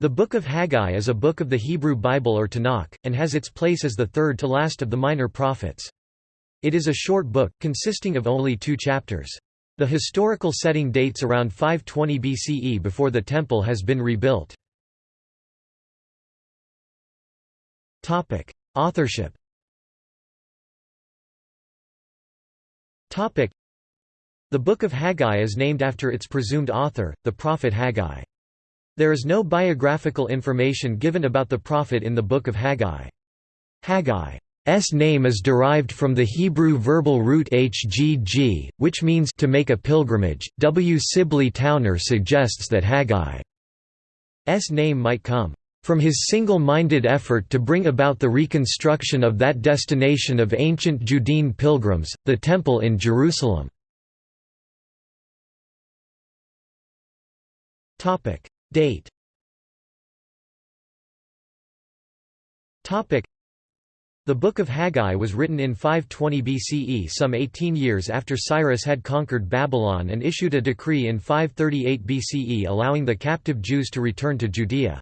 The Book of Haggai is a book of the Hebrew Bible or Tanakh, and has its place as the third to last of the minor prophets. It is a short book, consisting of only two chapters. The historical setting dates around 520 BCE before the temple has been rebuilt. Authorship The Book of Haggai is named after its presumed author, the prophet Haggai. There is no biographical information given about the prophet in the Book of Haggai. Haggai's name is derived from the Hebrew verbal root hgg, which means to make a pilgrimage. W. Sibley Towner suggests that Haggai's name might come from his single-minded effort to bring about the reconstruction of that destination of ancient Judean pilgrims, the Temple in Jerusalem. Date The Book of Haggai was written in 520 BCE some 18 years after Cyrus had conquered Babylon and issued a decree in 538 BCE allowing the captive Jews to return to Judea.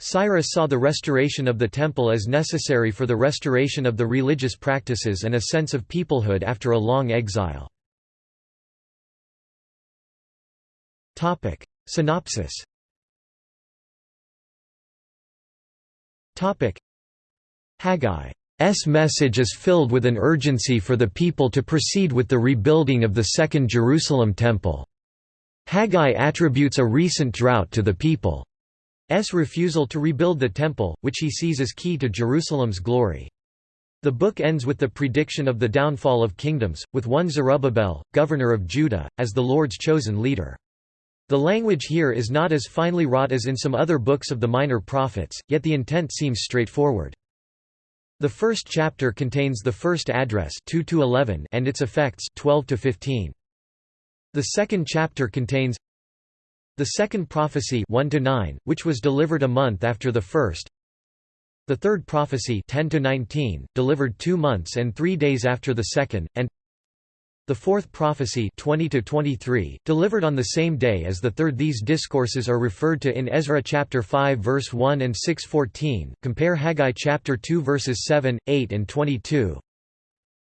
Cyrus saw the restoration of the temple as necessary for the restoration of the religious practices and a sense of peoplehood after a long exile. Synopsis Haggai's message is filled with an urgency for the people to proceed with the rebuilding of the Second Jerusalem Temple. Haggai attributes a recent drought to the people's refusal to rebuild the Temple, which he sees as key to Jerusalem's glory. The book ends with the prediction of the downfall of kingdoms, with one Zerubbabel, governor of Judah, as the Lord's chosen leader. The language here is not as finely wrought as in some other books of the minor prophets, yet the intent seems straightforward. The first chapter contains the first address 2 to 11 and its effects 12 to 15. The second chapter contains the second prophecy 1 to 9, which was delivered a month after the first. The third prophecy 10 to 19, delivered 2 months and 3 days after the second, and the fourth prophecy 20 to 23, delivered on the same day as the third. These discourses are referred to in Ezra chapter 5 verse 1 and 6:14 compare Haggai chapter 2 verses 7, 8 and 22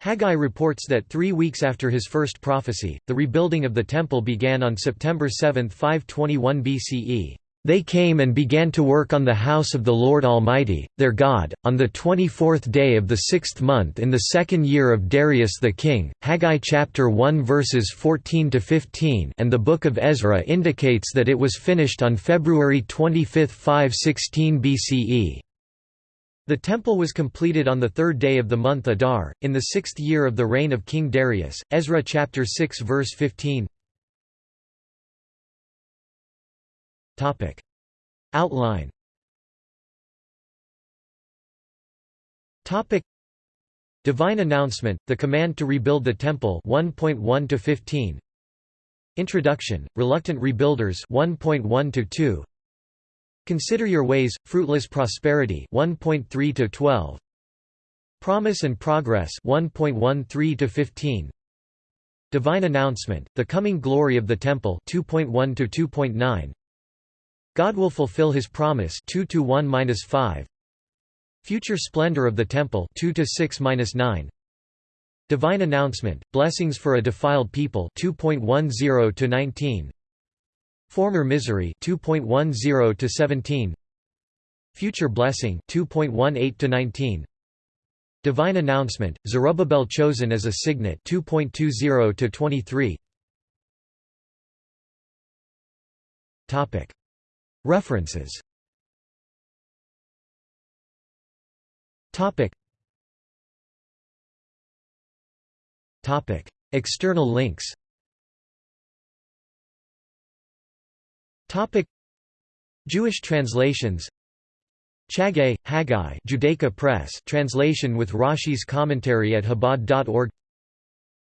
Haggai reports that three weeks after his first prophecy, the rebuilding of the temple began on September 7, 521 BCE. They came and began to work on the house of the Lord Almighty, their God, on the twenty-fourth day of the sixth month in the second year of Darius the king. Haggai chapter 1 verses 14 to 15, and the Book of Ezra indicates that it was finished on February 25, 516 BCE. The temple was completed on the third day of the month Adar, in the sixth year of the reign of King Darius. Ezra chapter 6 verse 15. Topic. Outline Topic. Divine announcement, the command to rebuild the temple 1.1 to 15. Introduction, reluctant rebuilders 1.1 to 2. Consider your ways, fruitless prosperity 1.3 to 12. Promise and progress 1.13 to 15. Divine announcement, the coming glory of the temple 2.1 to 2.9. God will fulfill his promise 2 to 1-5 Future splendor of the temple 2 to 6-9 Divine announcement blessings for a defiled people 2.10 to 19 Former misery 2.10 to 17 Future blessing 2.18 to 19 Divine announcement Zerubbabel chosen as a signet 2.20 to 23 Topic References. Topic. Topic. External links. Topic. Jewish translations. Chagai, Haggai Judaica Press. Translation with Rashi's commentary at Chabad.org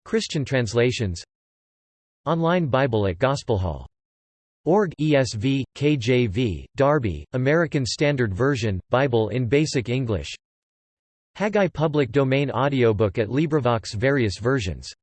Christian translations. Online Bible at Gospel Hall Org ESV, KJV, Darby, American Standard Version, Bible in Basic English. Haggai Public Domain Audiobook at LibriVox various versions